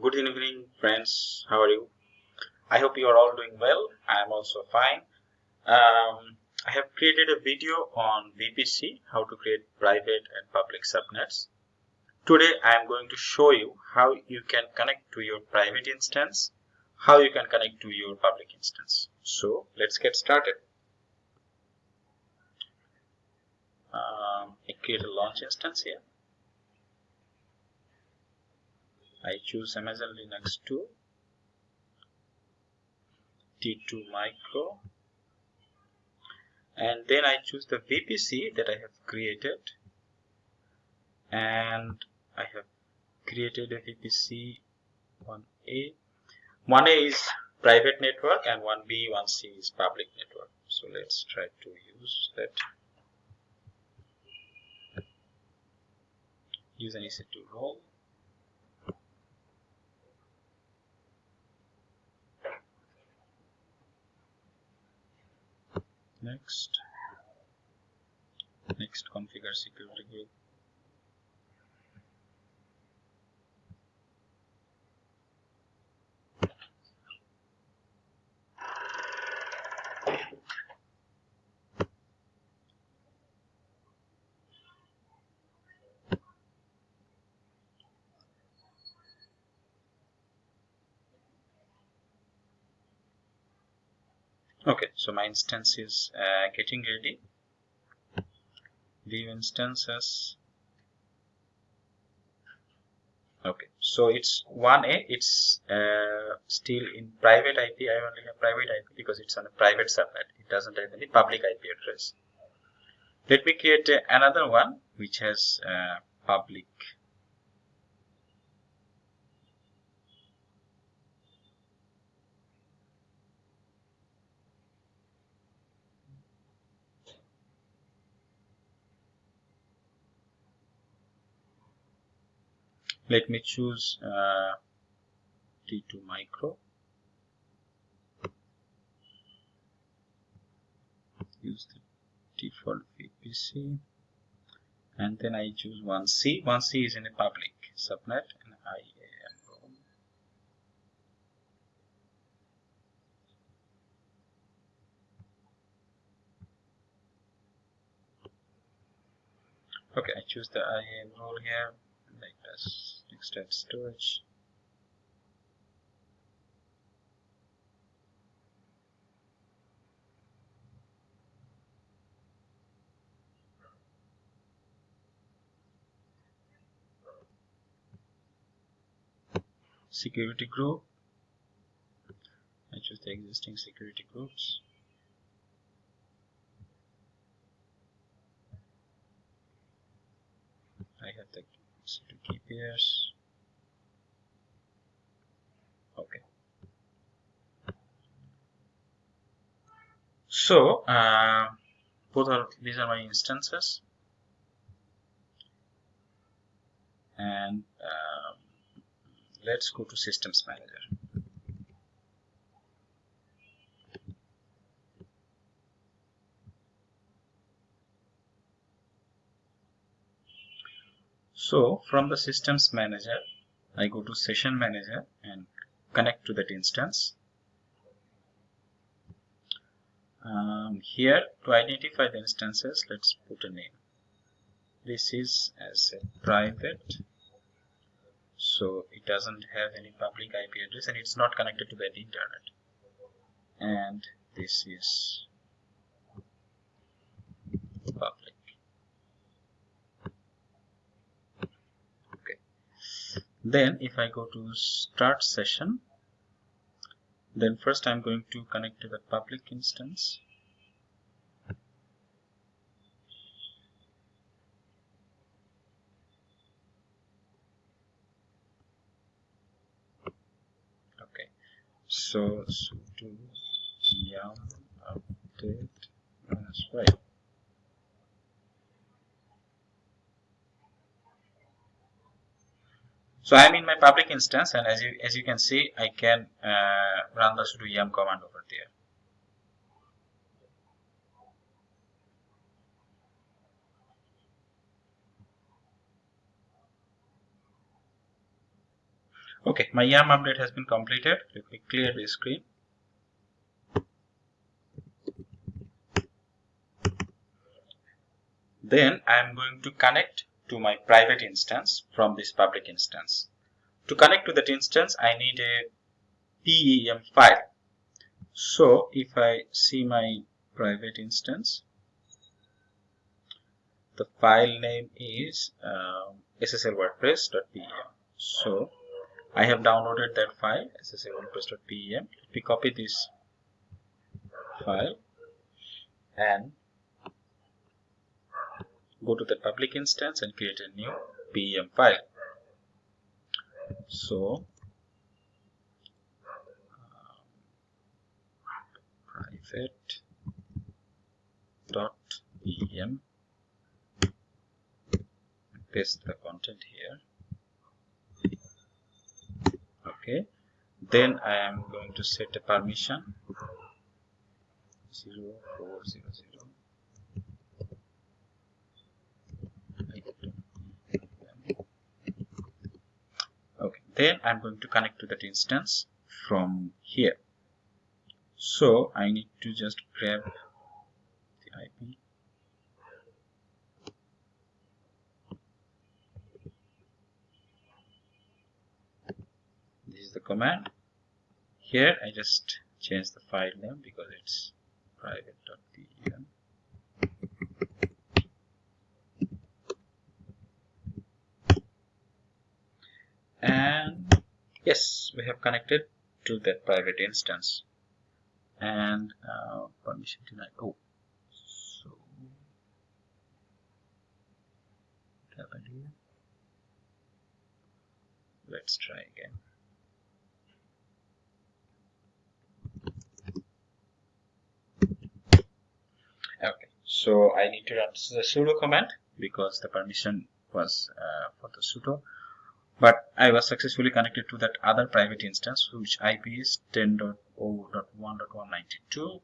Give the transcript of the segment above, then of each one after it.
Good evening, friends. How are you? I hope you are all doing well. I am also fine. Um, I have created a video on VPC, how to create private and public subnets. Today, I am going to show you how you can connect to your private instance, how you can connect to your public instance. So, let's get started. Um, I create a launch instance here. I choose Amazon Linux 2 T2 micro and then I choose the VPC that I have created and I have created a VPC 1A 1A is private network and 1B 1C is public network. So let's try to use that. Use an EC2 role next. Next configure security group okay so my instance is uh, getting ready. View instances. Okay so it's 1a it's uh, still in private ip i only have private ip because it's on a private subnet it doesn't have any public ip address. Let me create uh, another one which has uh, public let me choose uh, T2 micro. Use the default VPC and then I choose 1C 1C is in a public subnet and IAM role okay I choose the IAM role here this. Extend storage. Security group. I choose the existing security groups. I have the to keep okay. So uh, both are these are my instances. And uh, let's go to systems manager So from the systems manager, I go to session manager and connect to that instance. Um, here to identify the instances, let's put a name. This is as a private, so it doesn't have any public IP address and it's not connected to the internet. And this is public. Then if I go to start session then first I'm going to connect to the public instance. Okay. So sudo yum update uh, minus 5 So I'm in my public instance and as you, as you can see, I can uh, run the sudo yum command over there. okay my yum update has been completed let me clear the screen then I am going to connect to my private instance from this public instance. To connect to that instance I need a PEM file. So if I see my private instance the file name is uh, sslwordpress.pem so I have downloaded that file sslwordpress.pem let me copy this file and go to the public instance and create a new PEM file. So um, private dot pem paste the content here. Okay. Then I am going to set a permission. 0400 okay then I'm going to connect to that instance from here. So I need to just grab the IP this is the command. Here I just change the file name because it's private.pem and yes we have connected to that private instance and uh, permission denied. Oh, so here? Let's try again. Okay, so I need to run the sudo command because the permission was uh, for the sudo but I was successfully connected to that other private instance which IP is 10.0.1.192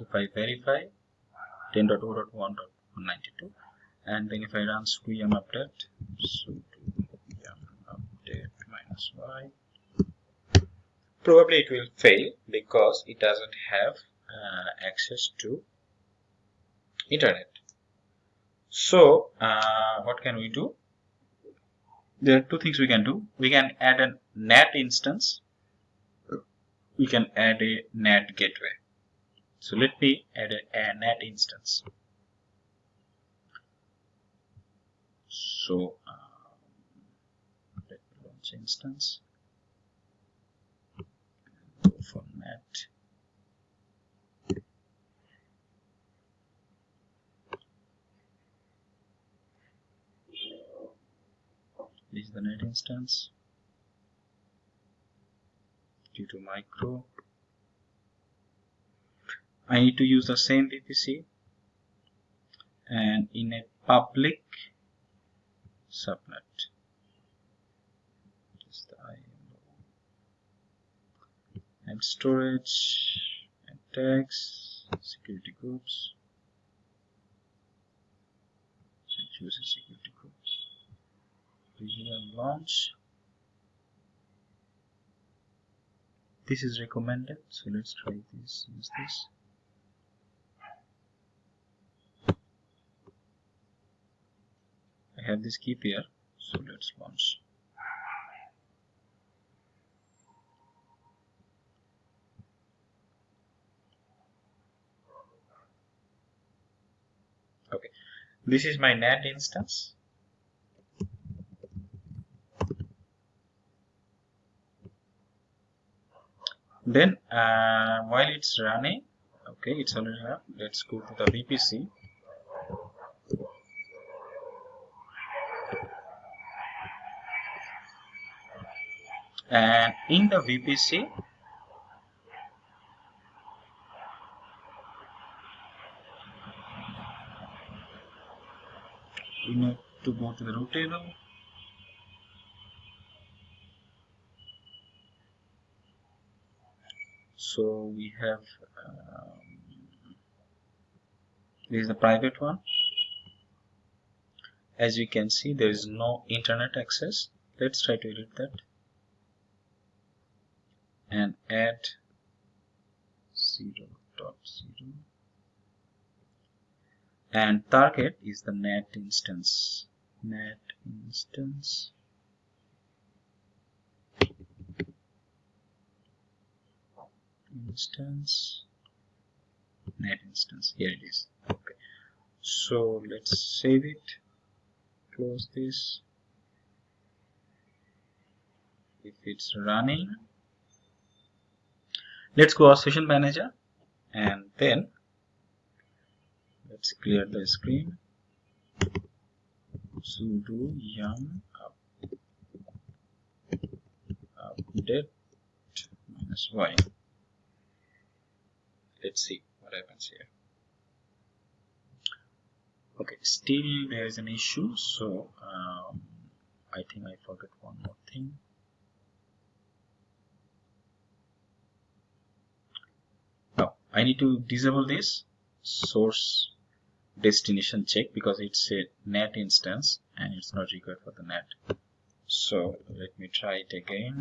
if I verify 10.0.1.192 and then if I run sqm update sudo update minus y. Probably it will fail because it doesn't have uh, access to internet. So uh, what can we do there are two things we can do. We can add a NAT instance. We can add a NAT gateway. So let me add a, a NAT instance. So um, let me launch instance. Go for NAT. This is the net instance. T2 micro. I need to use the same VPC and in a public subnet. And storage. And tags. Security groups. Choose a security visual launch. This is recommended so let's try this. Use this? I have this keep here so let's launch. Okay. This is my NAT instance then uh, while it's running okay it's already up let's go to the VPC and in the VPC we need to go to the route table so we have um, this is the private one. As you can see there is no internet access. Let's try to edit that. And add 0 dot 0 and target is the net instance. Net instance instance net instance here it is. Okay. So let's save it close this. If it's running let's go our session manager and then let's clear the screen. Sudo yum up, update minus y let's see what happens here. Okay still there is an issue so um, I think I forgot one more thing. Now I need to disable this source destination check because it's a net instance and it's not required for the net. So let me try it again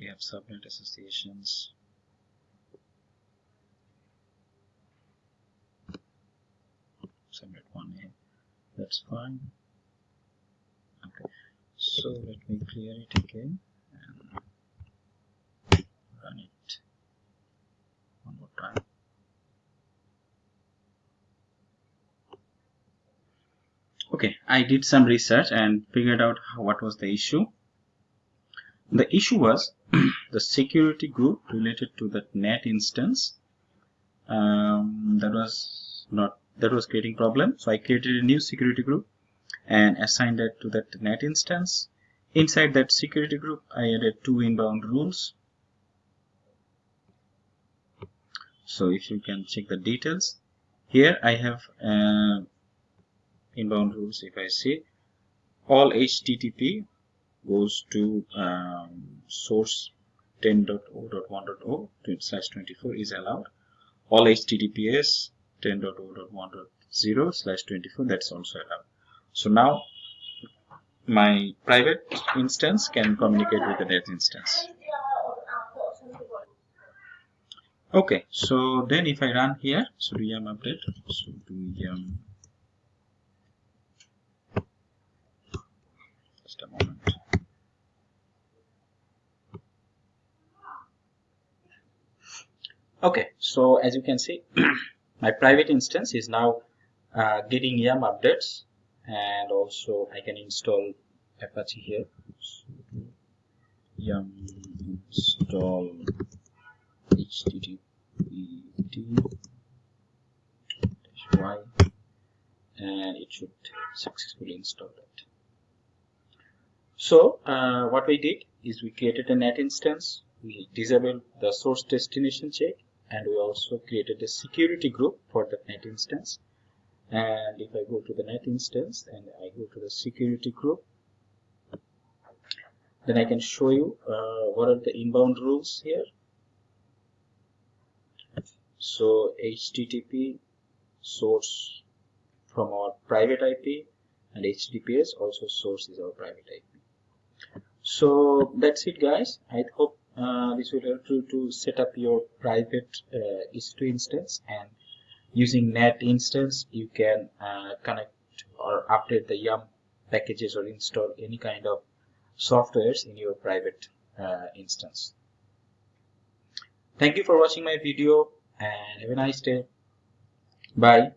we have subnet associations. Subnet 1a that's fine. Okay. So let me clear it again and run it one more time. Okay I did some research and figured out what was the issue. The issue was the security group related to that net instance um, that was not that was creating problem. So I created a new security group and assigned it to that net instance. Inside that security group I added two inbound rules. So if you can check the details here I have uh, inbound rules if I see. All HTTP goes to um, source 10.0.1.0 slash 24 is allowed. All https 10.0.1.0 slash 24 that's also allowed. So now my private instance can communicate with the net instance. Okay so then if i run here sudo yum update. Sudo yum. Just a moment okay so as you can see my private instance is now uh, getting yum updates and also I can install Apache here. Yum install http y. And it should successfully install it so uh, what we did is we created a net instance. We disabled the source destination check and we also created a security group for the net instance. And if I go to the net instance and I go to the security group. Then I can show you uh, what are the inbound rules here. So HTTP source from our private IP and HTTPS also source is our private IP so that's it guys. I hope uh, this will help you to set up your private uh, EC2 instance. And using net instance you can uh, connect or update the yum packages or install any kind of softwares in your private uh, instance. Thank you for watching my video and have a nice day. Bye